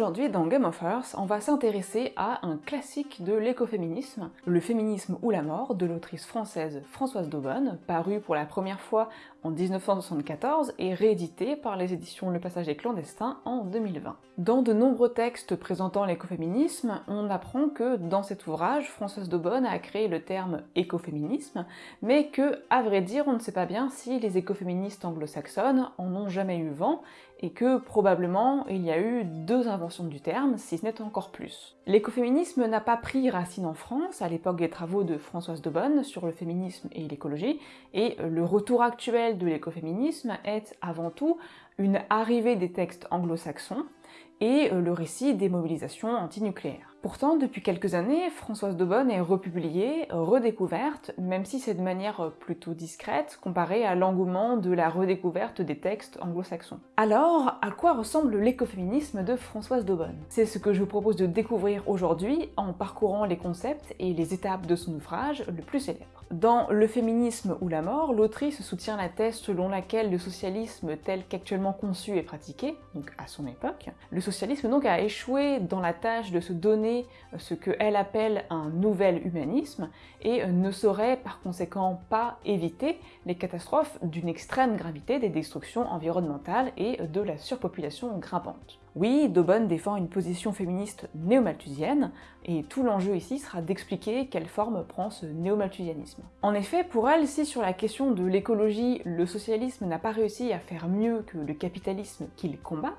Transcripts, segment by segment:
Aujourd'hui, dans Game of Earth, on va s'intéresser à un classique de l'écoféminisme, Le féminisme ou la mort, de l'autrice française Françoise Daubonne, paru pour la première fois en 1974 et réédité par les éditions Le Passager clandestin en 2020. Dans de nombreux textes présentant l'écoféminisme, on apprend que dans cet ouvrage, Françoise Daubonne a créé le terme écoféminisme, mais que, à vrai dire, on ne sait pas bien si les écoféministes anglo-saxonnes en ont jamais eu vent, et que probablement il y a eu deux inventions du terme, si ce n'est encore plus. L'écoféminisme n'a pas pris racine en France à l'époque des travaux de Françoise Daubonne sur le féminisme et l'écologie, et le retour actuel de l'écoféminisme est avant tout une arrivée des textes anglo-saxons, et le récit des mobilisations antinucléaires. Pourtant, depuis quelques années, Françoise Daubonne est republiée, redécouverte, même si c'est de manière plutôt discrète comparée à l'engouement de la redécouverte des textes anglo-saxons. Alors, à quoi ressemble l'écoféminisme de Françoise Daubonne? C'est ce que je vous propose de découvrir aujourd'hui en parcourant les concepts et les étapes de son ouvrage le plus célèbre. Dans Le féminisme ou la mort, l'autrice soutient la thèse selon laquelle le socialisme tel qu'actuellement conçu et pratiqué, donc à son époque, le socialisme donc a échoué dans la tâche de se donner ce qu'elle appelle un nouvel humanisme et ne saurait par conséquent pas éviter les catastrophes d'une extrême gravité des destructions environnementales et de la surpopulation grimpante. Oui, Daubonne défend une position féministe néo-malthusienne, et tout l'enjeu ici sera d'expliquer quelle forme prend ce néo-malthusianisme. En effet, pour elle, si sur la question de l'écologie, le socialisme n'a pas réussi à faire mieux que le capitalisme qu'il combat,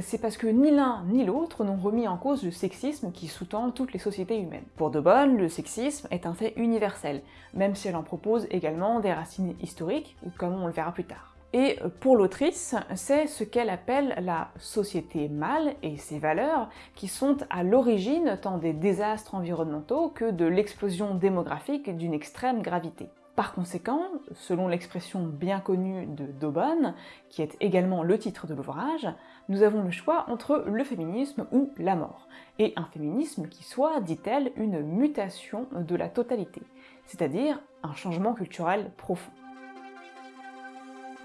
c'est parce que ni l'un ni l'autre n'ont remis en cause le sexisme qui sous-tend toutes les sociétés humaines. Pour Daubonne, le sexisme est un fait universel, même si elle en propose également des racines historiques, comme on le verra plus tard. Et pour l'autrice, c'est ce qu'elle appelle la société mâle et ses valeurs qui sont à l'origine tant des désastres environnementaux que de l'explosion démographique d'une extrême gravité. Par conséquent, selon l'expression bien connue de Daubonne, qui est également le titre de l'ouvrage, nous avons le choix entre le féminisme ou la mort, et un féminisme qui soit, dit-elle, une mutation de la totalité, c'est-à-dire un changement culturel profond.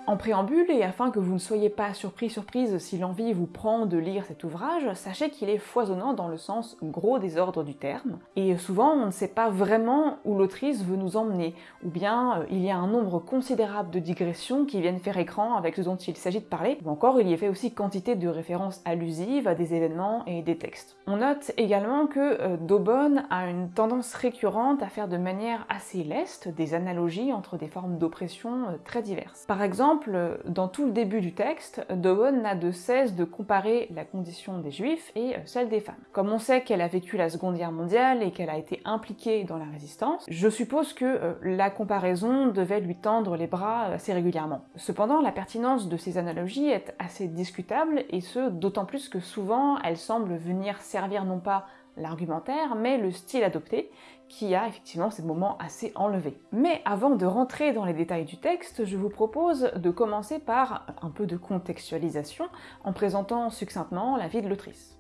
En préambule, et afin que vous ne soyez pas surpris surprise si l'envie vous prend de lire cet ouvrage, sachez qu'il est foisonnant dans le sens gros désordre du terme, et souvent on ne sait pas vraiment où l'autrice veut nous emmener, ou bien euh, il y a un nombre considérable de digressions qui viennent faire écran avec ce dont il s'agit de parler, ou encore il y a fait aussi quantité de références allusives à des événements et des textes. On note également que euh, Daubonne a une tendance récurrente à faire de manière assez leste des analogies entre des formes d'oppression euh, très diverses. Par exemple, dans tout le début du texte, Daubonne n'a de cesse de comparer la condition des juifs et euh, celle des femmes. Comme on sait qu'elle a vécu la Seconde Guerre mondiale et qu'elle a été impliquée dans la résistance, je suppose que euh, la comparaison devait lui tendre les bras assez régulièrement. Cependant, la pertinence de ces analogies est assez discutable, et ce, d'autant plus que souvent elles semblent venir servir non pas l'argumentaire, mais le style adopté, qui a effectivement ces moments assez enlevés. Mais avant de rentrer dans les détails du texte, je vous propose de commencer par un peu de contextualisation en présentant succinctement la vie de l'autrice.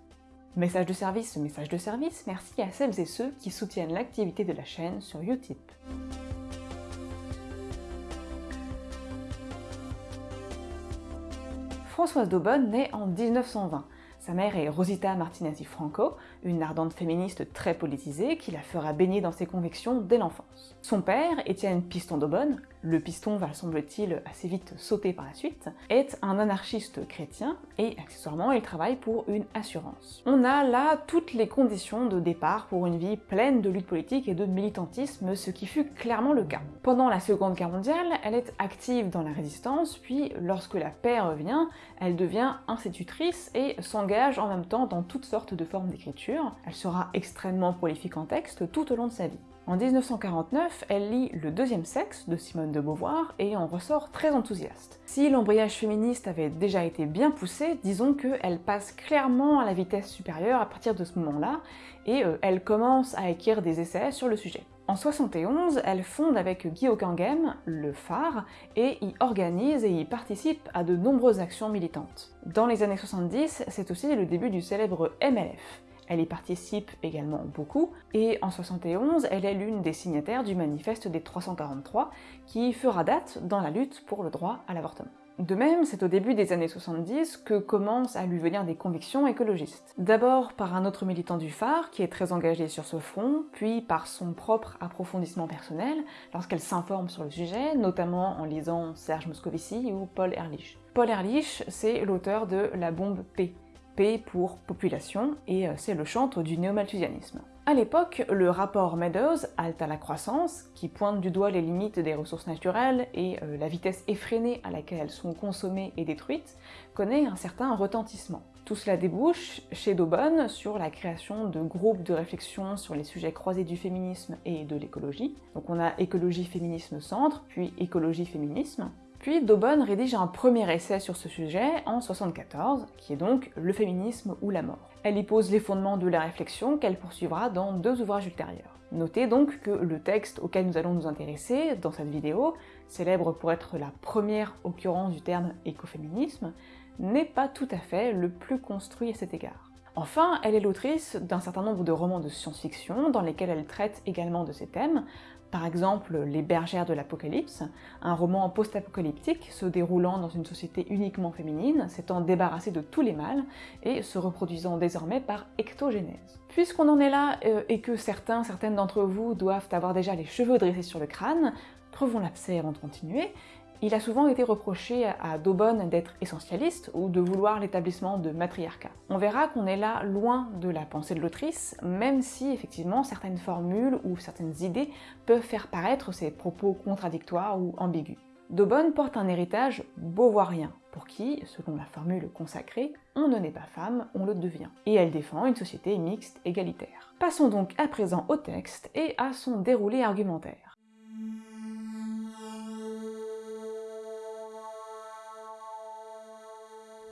Message de service, message de service, merci à celles et ceux qui soutiennent l'activité de la chaîne sur Utip. Françoise Daubonne naît en 1920. Sa mère est Rosita Martinezzi Franco, une ardente féministe très politisée qui la fera baigner dans ses convictions dès l'enfance. Son père, Étienne Piston d'Aubonne, le piston va semble-t-il assez vite sauter par la suite, est un anarchiste chrétien et accessoirement il travaille pour une assurance. On a là toutes les conditions de départ pour une vie pleine de lutte politique et de militantisme, ce qui fut clairement le cas. Pendant la Seconde Guerre mondiale, elle est active dans la résistance, puis lorsque la paix revient, elle devient institutrice et s'engage en même temps dans toutes sortes de formes d'écriture. Elle sera extrêmement prolifique en texte tout au long de sa vie. En 1949, elle lit Le deuxième sexe de Simone de Beauvoir et en ressort très enthousiaste. Si l'embrayage féministe avait déjà été bien poussé, disons qu'elle passe clairement à la vitesse supérieure à partir de ce moment-là, et euh, elle commence à écrire des essais sur le sujet. En 71, elle fonde avec Guy Hockenheim le phare et y organise et y participe à de nombreuses actions militantes. Dans les années 70, c'est aussi le début du célèbre MLF, elle y participe également beaucoup, et en 71, elle est l'une des signataires du manifeste des 343, qui fera date dans la lutte pour le droit à l'avortement. De même, c'est au début des années 70 que commencent à lui venir des convictions écologistes. D'abord par un autre militant du phare qui est très engagé sur ce front, puis par son propre approfondissement personnel lorsqu'elle s'informe sur le sujet, notamment en lisant Serge Moscovici ou Paul Ehrlich. Paul Ehrlich, c'est l'auteur de La bombe P, Pour population, et euh, c'est le chantre du néomalthusianisme. À l'époque, le rapport Meadows, Halte à la croissance, qui pointe du doigt les limites des ressources naturelles et euh, la vitesse effrénée à laquelle elles sont consommées et détruites, connaît un certain retentissement. Tout cela débouche, chez Daubonne, sur la création de groupes de réflexion sur les sujets croisés du féminisme et de l'écologie. Donc on a écologie-féminisme centre, puis écologie-féminisme, puis Daubonne rédige un premier essai sur ce sujet en 74, qui est donc Le féminisme ou la mort. Elle y pose les fondements de la réflexion qu'elle poursuivra dans deux ouvrages ultérieurs. Notez donc que le texte auquel nous allons nous intéresser dans cette vidéo, célèbre pour être la première occurrence du terme écoféminisme, n'est pas tout à fait le plus construit à cet égard. Enfin, elle est l'autrice d'un certain nombre de romans de science-fiction dans lesquels elle traite également de ces thèmes, par exemple Les bergères de l'Apocalypse, un roman post-apocalyptique se déroulant dans une société uniquement féminine, s'étant débarrassé de tous les mâles et se reproduisant désormais par ectogénèse. Puisqu'on en est là euh, et que certains, certaines d'entre vous doivent avoir déjà les cheveux dressés sur le crâne, crevons l'abcès avant de continuer, il a souvent été reproché à Daubonne d'être essentialiste ou de vouloir l'établissement de matriarcat. On verra qu'on est là loin de la pensée de l'autrice, même si effectivement certaines formules ou certaines idées peuvent faire paraître ces propos contradictoires ou ambigus. Daubonne porte un héritage beauvoirien, pour qui, selon la formule consacrée, on ne naît pas femme, on le devient. Et elle défend une société mixte égalitaire. Passons donc à présent au texte et à son déroulé argumentaire.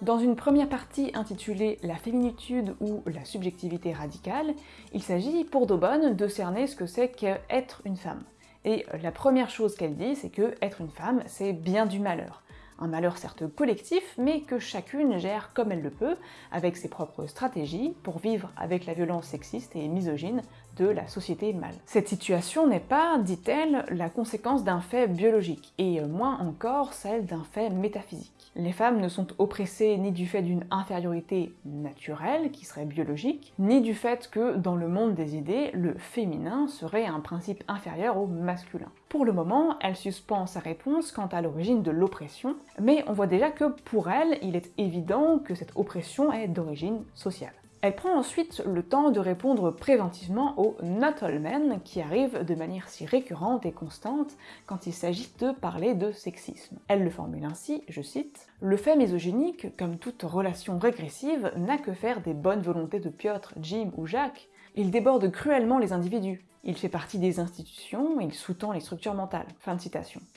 Dans une première partie intitulée La féminitude ou la subjectivité radicale, il s'agit pour Daubonne de cerner ce que c'est qu'être une femme. Et la première chose qu'elle dit, c'est que être une femme, c'est bien du malheur. Un malheur certes collectif, mais que chacune gère comme elle le peut, avec ses propres stratégies, pour vivre avec la violence sexiste et misogyne de la société mâle. Cette situation n'est pas, dit-elle, la conséquence d'un fait biologique, et moins encore celle d'un fait métaphysique. Les femmes ne sont oppressées ni du fait d'une infériorité naturelle, qui serait biologique, ni du fait que, dans le monde des idées, le féminin serait un principe inférieur au masculin. Pour le moment, elle suspend sa réponse quant à l'origine de l'oppression, mais on voit déjà que pour elle, il est évident que cette oppression est d'origine sociale. Elle prend ensuite le temps de répondre préventivement aux not all men qui arrivent de manière si récurrente et constante quand il s'agit de parler de sexisme. Elle le formule ainsi, je cite, « Le fait misogynique, comme toute relation régressive, n'a que faire des bonnes volontés de Piotr, Jim ou Jacques. Il déborde cruellement les individus. Il fait partie des institutions, il sous-tend les structures mentales.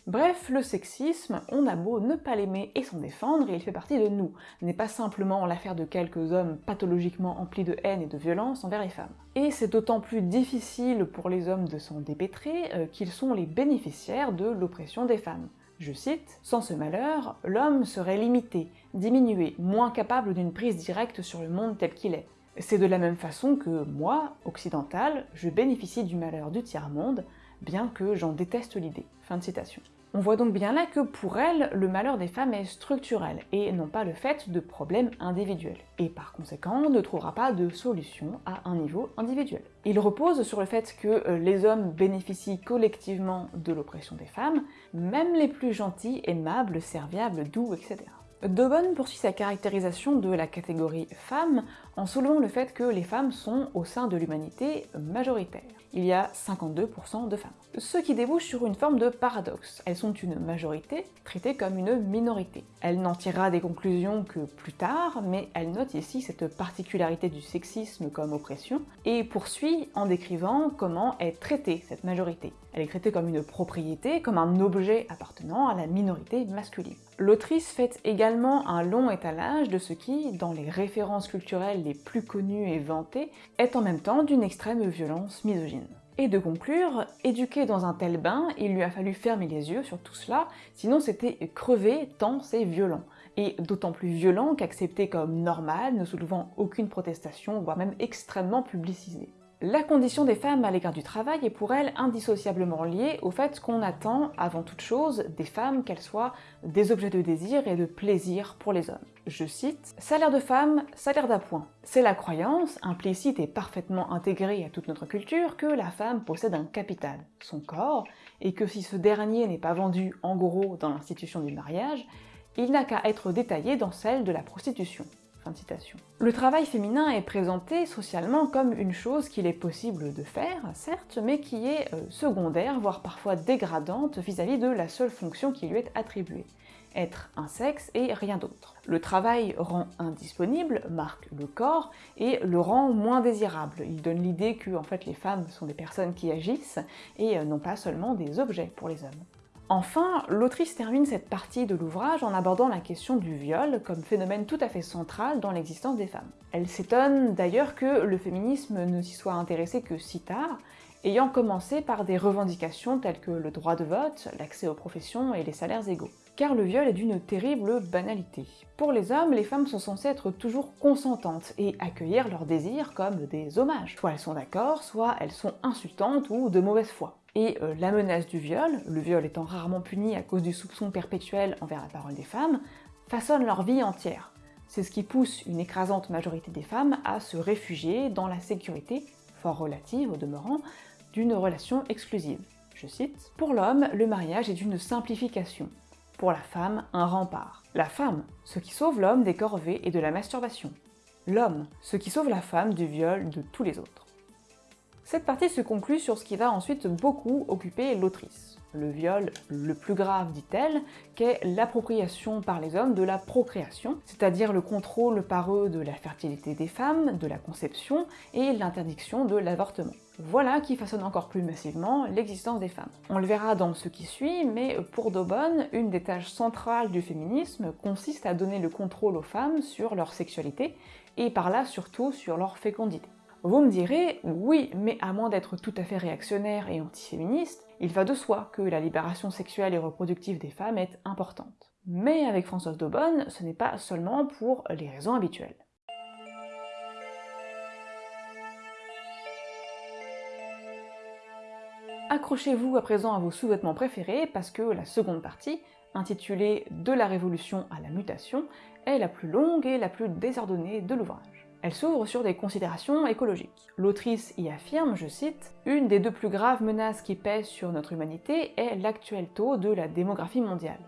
Bref, le sexisme, on a beau ne pas l'aimer et s'en défendre, il fait partie de nous, n'est pas simplement l'affaire de quelques hommes pathologiquement emplis de haine et de violence envers les femmes. Et c'est d'autant plus difficile pour les hommes de s'en dépêtrer euh, qu'ils sont les bénéficiaires de l'oppression des femmes. Je cite, Sans ce malheur, l'homme serait limité, diminué, moins capable d'une prise directe sur le monde tel qu'il est. C'est de la même façon que moi, occidental, je bénéficie du malheur du tiers-monde, bien que j'en déteste l'idée. Fin de citation. On voit donc bien là que pour elle, le malheur des femmes est structurel, et non pas le fait de problèmes individuels, et par conséquent ne trouvera pas de solution à un niveau individuel. Il repose sur le fait que euh, les hommes bénéficient collectivement de l'oppression des femmes, même les plus gentils, aimables, serviables, doux, etc. Daubonne poursuit sa caractérisation de la catégorie femme en soulevant le fait que les femmes sont, au sein de l'humanité, majoritaires. Il y a 52% de femmes. Ce qui débouche sur une forme de paradoxe. Elles sont une majorité, traitée comme une minorité. Elle n'en tirera des conclusions que plus tard, mais elle note ici cette particularité du sexisme comme oppression, et poursuit en décrivant comment est traitée cette majorité. Elle est traitée comme une propriété, comme un objet appartenant à la minorité masculine. L'autrice fait également un long étalage de ce qui, dans les références culturelles les plus connues et vantées, est en même temps d'une extrême violence misogyne. Et de conclure, éduquée dans un tel bain, il lui a fallu fermer les yeux sur tout cela, sinon c'était crever tant c'est violent. Et d'autant plus violent qu'accepté comme normal, ne soulevant aucune protestation, voire même extrêmement publicisé. La condition des femmes à l'égard du travail est pour elles indissociablement liée au fait qu'on attend, avant toute chose, des femmes qu'elles soient des objets de désir et de plaisir pour les hommes. Je cite « Salaire de femme, salaire d'appoint ». C'est la croyance, implicite et parfaitement intégrée à toute notre culture, que la femme possède un capital, son corps, et que si ce dernier n'est pas vendu en gros dans l'institution du mariage, il n'a qu'à être détaillé dans celle de la prostitution. Le travail féminin est présenté socialement comme une chose qu'il est possible de faire, certes, mais qui est euh, secondaire, voire parfois dégradante vis-à-vis de la seule fonction qui lui est attribuée être un sexe et rien d'autre. Le travail rend indisponible, marque le corps, et le rend moins désirable. Il donne l'idée que en fait, les femmes sont des personnes qui agissent, et euh, non pas seulement des objets pour les hommes. Enfin, l'autrice termine cette partie de l'ouvrage en abordant la question du viol comme phénomène tout à fait central dans l'existence des femmes. Elle s'étonne d'ailleurs que le féminisme ne s'y soit intéressé que si tard, ayant commencé par des revendications telles que le droit de vote, l'accès aux professions et les salaires égaux. Car le viol est d'une terrible banalité. Pour les hommes, les femmes sont censées être toujours consentantes et accueillir leurs désirs comme des hommages. Soit elles sont d'accord, soit elles sont insultantes ou de mauvaise foi. Et euh, la menace du viol, le viol étant rarement puni à cause du soupçon perpétuel envers la parole des femmes, façonne leur vie entière. C'est ce qui pousse une écrasante majorité des femmes à se réfugier dans la sécurité, fort relative au demeurant, d'une relation exclusive. Je cite, « Pour l'homme, le mariage est une simplification. Pour la femme, un rempart. La femme, ce qui sauve l'homme des corvées et de la masturbation. L'homme, ce qui sauve la femme du viol de tous les autres. » Cette partie se conclut sur ce qui va ensuite beaucoup occuper l'autrice. Le viol le plus grave, dit-elle, qu'est l'appropriation par les hommes de la procréation, c'est-à-dire le contrôle par eux de la fertilité des femmes, de la conception et l'interdiction de l'avortement. Voilà qui façonne encore plus massivement l'existence des femmes. On le verra dans ce qui suit, mais pour Daubonne, une des tâches centrales du féminisme consiste à donner le contrôle aux femmes sur leur sexualité, et par là surtout sur leur fécondité. Vous me direz, oui, mais à moins d'être tout à fait réactionnaire et antiféministe, il va de soi que la libération sexuelle et reproductive des femmes est importante. Mais avec Françoise Daubonne, ce n'est pas seulement pour les raisons habituelles. Accrochez-vous à présent à vos sous-vêtements préférés parce que la seconde partie, intitulée « De la révolution à la mutation », est la plus longue et la plus désordonnée de l'ouvrage. Elle s'ouvre sur des considérations écologiques. L'autrice y affirme, je cite, « Une des deux plus graves menaces qui pèsent sur notre humanité est l'actuel taux de la démographie mondiale.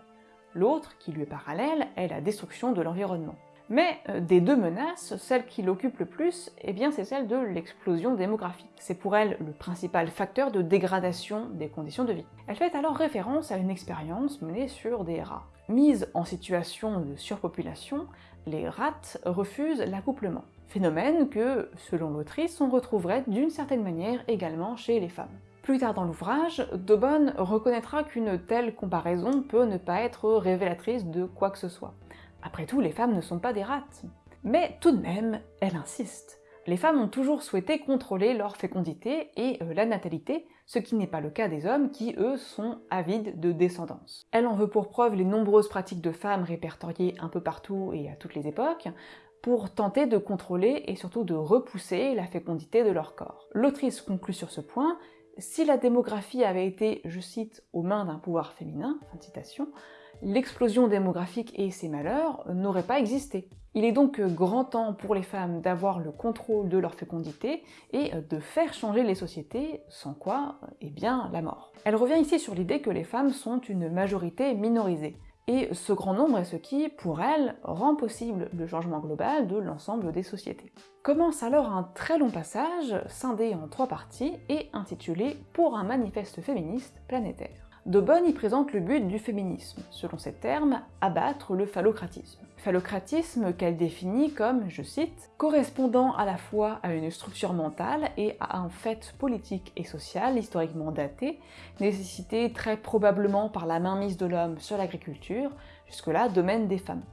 L'autre, qui lui est parallèle, est la destruction de l'environnement. Mais euh, des deux menaces, celle qui l'occupe le plus, eh bien c'est celle de l'explosion démographique. C'est pour elle le principal facteur de dégradation des conditions de vie. Elle fait alors référence à une expérience menée sur des rats. Mise en situation de surpopulation, les rats refusent l'accouplement. Phénomène que, selon l'autrice, on retrouverait d'une certaine manière également chez les femmes. Plus tard dans l'ouvrage, Daubonne reconnaîtra qu'une telle comparaison peut ne pas être révélatrice de quoi que ce soit. Après tout, les femmes ne sont pas des rats. Mais tout de même, elle insiste. Les femmes ont toujours souhaité contrôler leur fécondité et euh, la natalité, ce qui n'est pas le cas des hommes qui, eux, sont avides de descendance. Elle en veut pour preuve les nombreuses pratiques de femmes répertoriées un peu partout et à toutes les époques, pour tenter de contrôler et surtout de repousser la fécondité de leur corps. L'autrice conclut sur ce point, si la démographie avait été, je cite, aux mains d'un pouvoir féminin, l'explosion démographique et ses malheurs n'auraient pas existé. Il est donc grand temps pour les femmes d'avoir le contrôle de leur fécondité et de faire changer les sociétés, sans quoi, eh bien, la mort. Elle revient ici sur l'idée que les femmes sont une majorité minorisée, et ce grand nombre est ce qui, pour elle, rend possible le changement global de l'ensemble des sociétés. Commence alors un très long passage, scindé en trois parties et intitulé « Pour un manifeste féministe planétaire ». Daubonne y présente le but du féminisme, selon ses termes, abattre le phallocratisme. Phallocratisme qu'elle définit comme, je cite, correspondant à la fois à une structure mentale et à un fait politique et social historiquement daté, nécessité très probablement par la mainmise de l'homme sur l'agriculture, jusque-là domaine des femmes.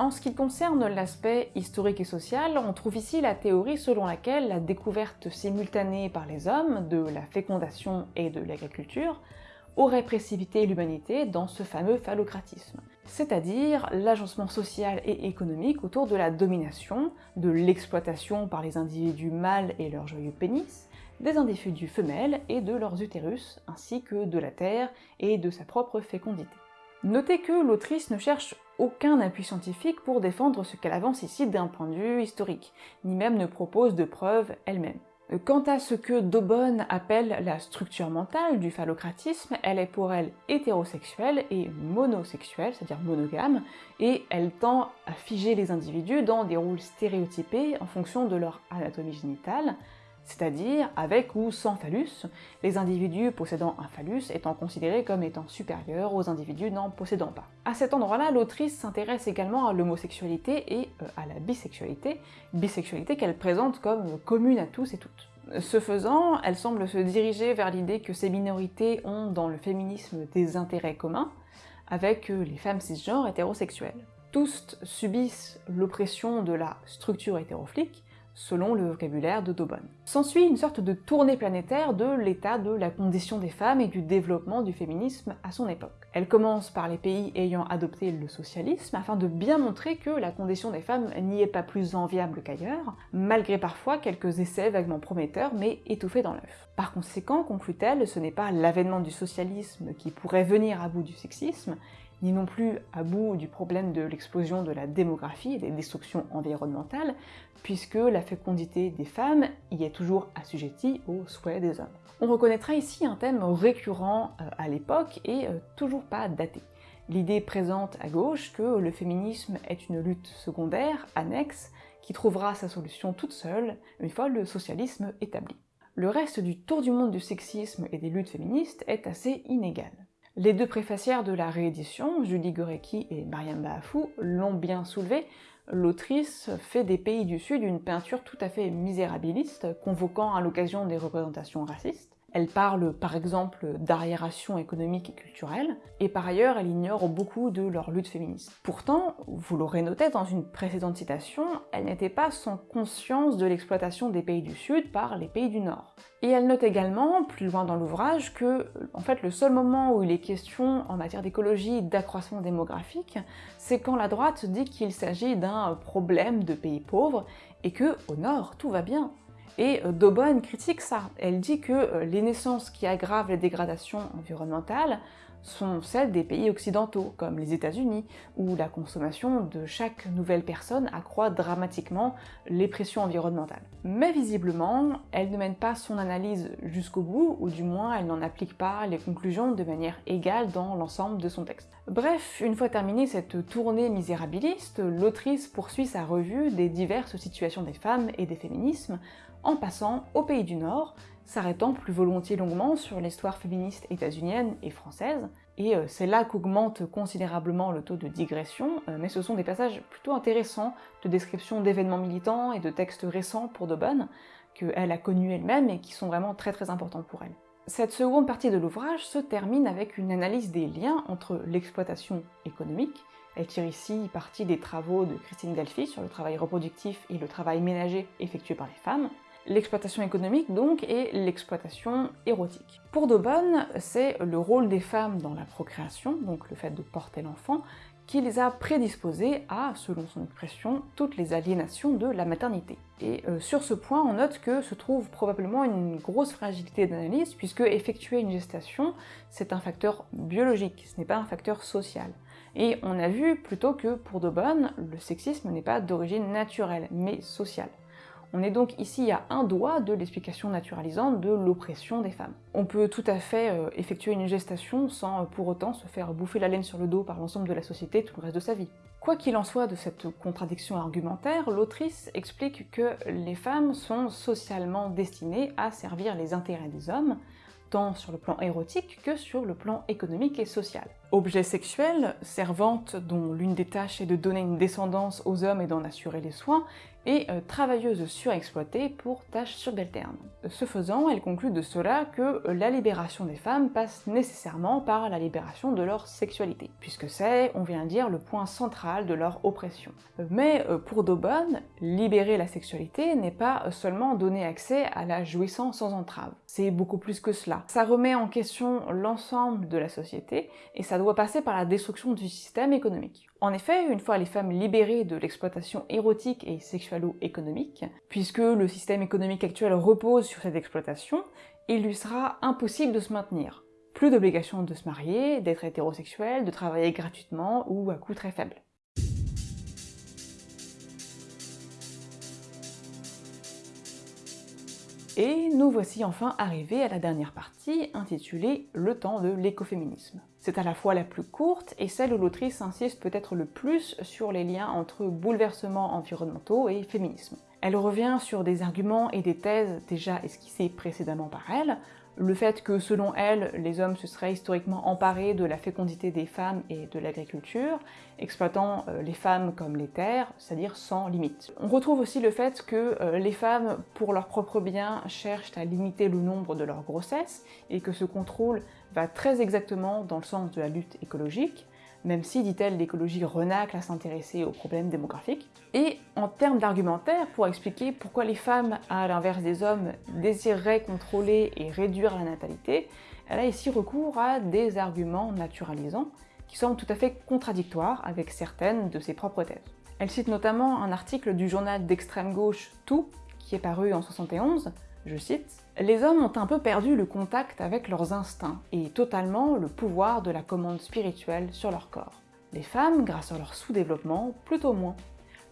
En ce qui concerne l'aspect historique et social, on trouve ici la théorie selon laquelle la découverte simultanée par les hommes de la fécondation et de l'agriculture aurait précipité l'humanité dans ce fameux phallocratisme, c'est-à-dire l'agencement social et économique autour de la domination, de l'exploitation par les individus mâles et leurs joyeux pénis, des individus femelles et de leurs utérus, ainsi que de la Terre et de sa propre fécondité. Notez que l'autrice ne cherche aucun appui scientifique pour défendre ce qu'elle avance ici d'un point de vue historique, ni même ne propose de preuves elle-même. Quant à ce que Daubonne appelle la structure mentale du phallocratisme, elle est pour elle hétérosexuelle et monosexuelle, c'est-à-dire monogame, et elle tend à figer les individus dans des rôles stéréotypés en fonction de leur anatomie génitale, c'est-à-dire avec ou sans phallus, les individus possédant un phallus étant considérés comme étant supérieurs aux individus n'en possédant pas. À cet endroit-là, l'autrice s'intéresse également à l'homosexualité et euh, à la bisexualité, bisexualité qu'elle présente comme commune à tous et toutes. Ce faisant, elle semble se diriger vers l'idée que ces minorités ont dans le féminisme des intérêts communs avec euh, les femmes cisgenres hétérosexuelles. Tous subissent l'oppression de la structure hétéroflique, selon le vocabulaire de Daubonne. S'ensuit une sorte de tournée planétaire de l'état de la condition des femmes et du développement du féminisme à son époque. Elle commence par les pays ayant adopté le socialisme afin de bien montrer que la condition des femmes n'y est pas plus enviable qu'ailleurs, malgré parfois quelques essais vaguement prometteurs mais étouffés dans l'œuf. Par conséquent, conclut-elle, ce n'est pas l'avènement du socialisme qui pourrait venir à bout du sexisme, ni non plus à bout du problème de l'explosion de la démographie et des destructions environnementales, puisque la fécondité des femmes y est toujours assujettie aux souhaits des hommes. On reconnaîtra ici un thème récurrent euh, à l'époque et euh, toujours pas daté. L'idée présente à gauche que le féminisme est une lutte secondaire, annexe, qui trouvera sa solution toute seule une fois le socialisme établi. Le reste du tour du monde du sexisme et des luttes féministes est assez inégal. Les deux préfacières de la réédition, Julie Gorecki et Mariam Baafou, l'ont bien soulevé, l'autrice fait des pays du Sud une peinture tout à fait misérabiliste, convoquant à l'occasion des représentations racistes. Elle parle par exemple d'arriération économique et culturelle, et par ailleurs elle ignore beaucoup de leur lutte féministe. Pourtant, vous l'aurez noté dans une précédente citation, elle n'était pas sans conscience de l'exploitation des pays du Sud par les pays du Nord. Et elle note également, plus loin dans l'ouvrage, que en fait le seul moment où il est question en matière d'écologie d'accroissement démographique, c'est quand la droite dit qu'il s'agit d'un problème de pays pauvres, et que au Nord tout va bien. Et euh, Daubonne critique ça. Elle dit que euh, les naissances qui aggravent les dégradations environnementales sont celles des pays occidentaux, comme les États-Unis, où la consommation de chaque nouvelle personne accroît dramatiquement les pressions environnementales. Mais visiblement, elle ne mène pas son analyse jusqu'au bout, ou du moins elle n'en applique pas les conclusions de manière égale dans l'ensemble de son texte. Bref, une fois terminée cette tournée misérabiliste, l'autrice poursuit sa revue des diverses situations des femmes et des féminismes, en passant au pays du Nord, s'arrêtant plus volontiers longuement sur l'histoire féministe états-unienne et française, et euh, c'est là qu'augmente considérablement le taux de digression, euh, mais ce sont des passages plutôt intéressants de description d'événements militants et de textes récents pour Daubonne, qu'elle a connus elle-même et qui sont vraiment très très importants pour elle. Cette seconde partie de l'ouvrage se termine avec une analyse des liens entre l'exploitation économique, elle tire ici partie des travaux de Christine Delphi sur le travail reproductif et le travail ménager effectué par les femmes, l'exploitation économique donc et l'exploitation érotique. Pour Daubonne, c'est le rôle des femmes dans la procréation, donc le fait de porter l'enfant, qui les a prédisposées à, selon son expression, toutes les aliénations de la maternité. Et euh, sur ce point, on note que se trouve probablement une grosse fragilité d'analyse, puisque effectuer une gestation, c'est un facteur biologique, ce n'est pas un facteur social. Et on a vu plutôt que pour Daubonne, le sexisme n'est pas d'origine naturelle, mais sociale. On est donc ici à un doigt de l'explication naturalisante de l'oppression des femmes. On peut tout à fait euh, effectuer une gestation sans euh, pour autant se faire bouffer la laine sur le dos par l'ensemble de la société tout le reste de sa vie. Quoi qu'il en soit de cette contradiction argumentaire, l'autrice explique que les femmes sont socialement destinées à servir les intérêts des hommes, tant sur le plan érotique que sur le plan économique et social. Objet sexuel, servante dont l'une des tâches est de donner une descendance aux hommes et d'en assurer les soins, et euh, travailleuse surexploitée pour tâches subalternes. Ce faisant, elle conclut de cela que la libération des femmes passe nécessairement par la libération de leur sexualité, puisque c'est, on vient de dire, le point central de leur oppression. Mais euh, pour Daubonne, libérer la sexualité n'est pas seulement donner accès à la jouissance sans entrave, c'est beaucoup plus que cela. Ça remet en question l'ensemble de la société, et ça doit passer par la destruction du système économique. En effet, une fois les femmes libérées de l'exploitation érotique et sexualo-économique, puisque le système économique actuel repose sur cette exploitation, il lui sera impossible de se maintenir. Plus d'obligation de se marier, d'être hétérosexuel, de travailler gratuitement ou à coût très faible. Et nous voici enfin arrivés à la dernière partie, intitulée « Le temps de l'écoféminisme ». C'est à la fois la plus courte et celle où l'autrice insiste peut-être le plus sur les liens entre bouleversements environnementaux et féminisme. Elle revient sur des arguments et des thèses déjà esquissés précédemment par elle, le fait que, selon elle, les hommes se seraient historiquement emparés de la fécondité des femmes et de l'agriculture, exploitant euh, les femmes comme les terres, c'est-à-dire sans limite. On retrouve aussi le fait que euh, les femmes, pour leur propre bien, cherchent à limiter le nombre de leurs grossesses, et que ce contrôle va très exactement dans le sens de la lutte écologique, même si, dit-elle, l'écologie renacle à s'intéresser aux problèmes démographiques. Et en termes d'argumentaire, pour expliquer pourquoi les femmes, à l'inverse des hommes, désireraient contrôler et réduire la natalité, elle a ici recours à des arguments naturalisants qui semblent tout à fait contradictoires avec certaines de ses propres thèses. Elle cite notamment un article du journal d'extrême gauche Tout, qui est paru en 71, je cite, « Les hommes ont un peu perdu le contact avec leurs instincts et totalement le pouvoir de la commande spirituelle sur leur corps. Les femmes, grâce à leur sous-développement, plutôt moins.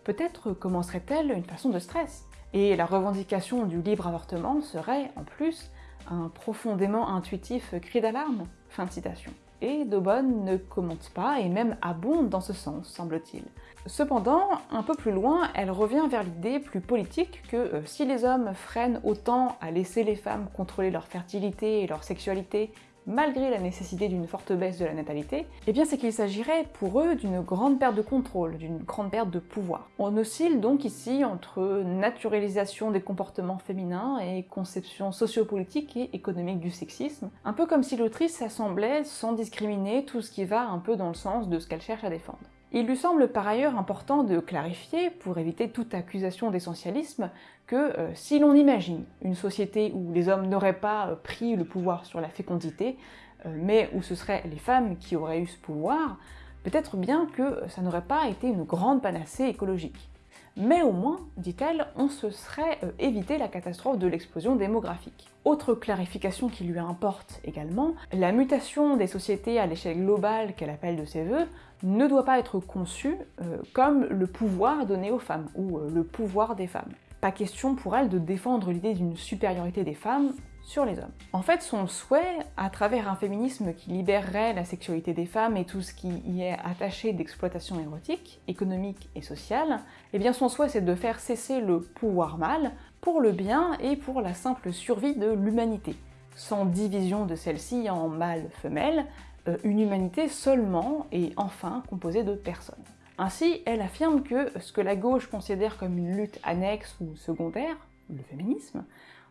Peut-être commencerait-elle une façon de stress Et la revendication du libre avortement serait, en plus, un profondément intuitif cri d'alarme Fin citation et Daubonne ne commente pas et même abonde dans ce sens, semble-t-il. Cependant, un peu plus loin, elle revient vers l'idée plus politique que euh, si les hommes freinent autant à laisser les femmes contrôler leur fertilité et leur sexualité malgré la nécessité d'une forte baisse de la natalité, eh bien c'est qu'il s'agirait pour eux d'une grande perte de contrôle, d'une grande perte de pouvoir. On oscille donc ici entre naturalisation des comportements féminins et conception sociopolitique et économique du sexisme, un peu comme si l'autrice s'assemblait sans discriminer tout ce qui va un peu dans le sens de ce qu'elle cherche à défendre. Il lui semble par ailleurs important de clarifier, pour éviter toute accusation d'essentialisme, que euh, si l'on imagine une société où les hommes n'auraient pas euh, pris le pouvoir sur la fécondité, euh, mais où ce seraient les femmes qui auraient eu ce pouvoir, peut-être bien que ça n'aurait pas été une grande panacée écologique. Mais au moins, dit-elle, on se serait évité la catastrophe de l'explosion démographique. Autre clarification qui lui importe également, la mutation des sociétés à l'échelle globale qu'elle appelle de ses voeux ne doit pas être conçue euh, comme le pouvoir donné aux femmes, ou euh, le pouvoir des femmes. Pas question pour elle de défendre l'idée d'une supériorité des femmes sur les hommes. En fait, son souhait, à travers un féminisme qui libérerait la sexualité des femmes et tout ce qui y est attaché d'exploitation érotique, économique et sociale, eh bien son souhait c'est de faire cesser le pouvoir mâle pour le bien et pour la simple survie de l'humanité, sans division de celle-ci en mâle-femelle, euh, une humanité seulement et enfin composée de personnes. Ainsi, elle affirme que ce que la gauche considère comme une lutte annexe ou secondaire, le féminisme,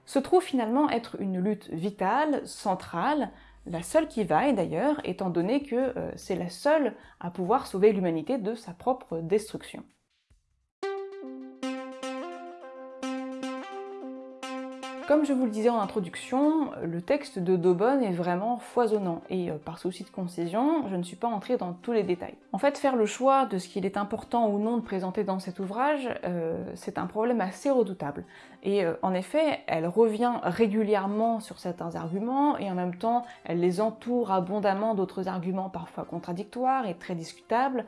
se trouve finalement être une lutte vitale, centrale, la seule qui vaille d'ailleurs, étant donné que euh, c'est la seule à pouvoir sauver l'humanité de sa propre destruction. Comme je vous le disais en introduction, le texte de Daubonne est vraiment foisonnant, et euh, par souci de concision, je ne suis pas entrée dans tous les détails. En fait, faire le choix de ce qu'il est important ou non de présenter dans cet ouvrage, euh, c'est un problème assez redoutable. Et euh, en effet, elle revient régulièrement sur certains arguments, et en même temps, elle les entoure abondamment d'autres arguments parfois contradictoires et très discutables,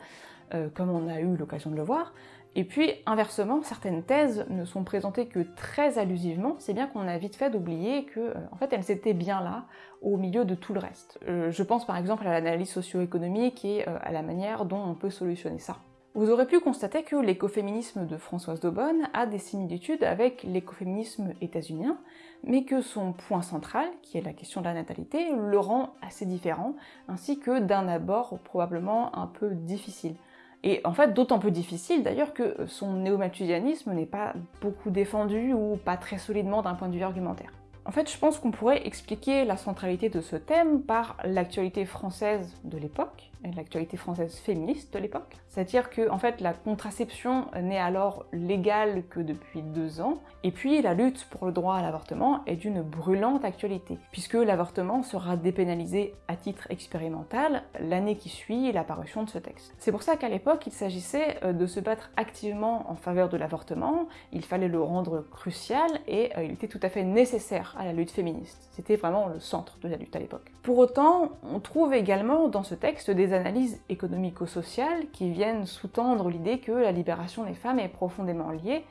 comme on a eu l'occasion de le voir, et puis, inversement, certaines thèses ne sont présentées que très allusivement, c'est bien qu'on a vite fait d'oublier que, euh, en fait, elles étaient bien là, au milieu de tout le reste. Euh, je pense par exemple à l'analyse socio-économique et euh, à la manière dont on peut solutionner ça. Vous aurez pu constater que l'écoféminisme de Françoise Daubonne a des similitudes avec l'écoféminisme états-unien, mais que son point central, qui est la question de la natalité, le rend assez différent, ainsi que d'un abord probablement un peu difficile. Et en fait, d'autant plus difficile d'ailleurs que son néomalthusianisme n'est pas beaucoup défendu ou pas très solidement d'un point de vue argumentaire. En fait, je pense qu'on pourrait expliquer la centralité de ce thème par l'actualité française de l'époque, l'actualité française féministe de l'époque. C'est-à-dire que, en fait, la contraception n'est alors légale que depuis deux ans, et puis la lutte pour le droit à l'avortement est d'une brûlante actualité, puisque l'avortement sera dépénalisé à titre expérimental l'année qui suit l'apparition de ce texte. C'est pour ça qu'à l'époque, il s'agissait euh, de se battre activement en faveur de l'avortement, il fallait le rendre crucial, et euh, il était tout à fait nécessaire à la lutte féministe. C'était vraiment le centre de la lutte à l'époque. Pour autant, on trouve également dans ce texte des analyses économico-sociales qui viennent sous-tendre l'idée que la libération des femmes est profondément liée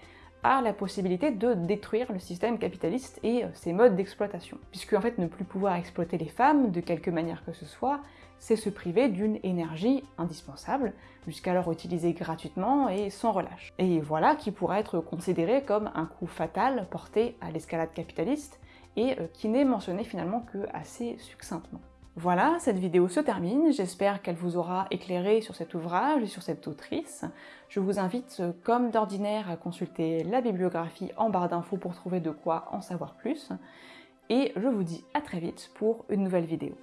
à la possibilité de détruire le système capitaliste et euh, ses modes d'exploitation. Puisque en fait ne plus pouvoir exploiter les femmes de quelque manière que ce soit, c'est se priver d'une énergie indispensable, jusqu'alors utilisée gratuitement et sans relâche. Et voilà qui pourrait être considéré comme un coup fatal porté à l'escalade capitaliste, et euh, qui n'est mentionné finalement que assez succinctement. Voilà, cette vidéo se termine, j'espère qu'elle vous aura éclairé sur cet ouvrage et sur cette autrice. Je vous invite, comme d'ordinaire, à consulter la bibliographie en barre d'infos pour trouver de quoi en savoir plus. Et je vous dis à très vite pour une nouvelle vidéo.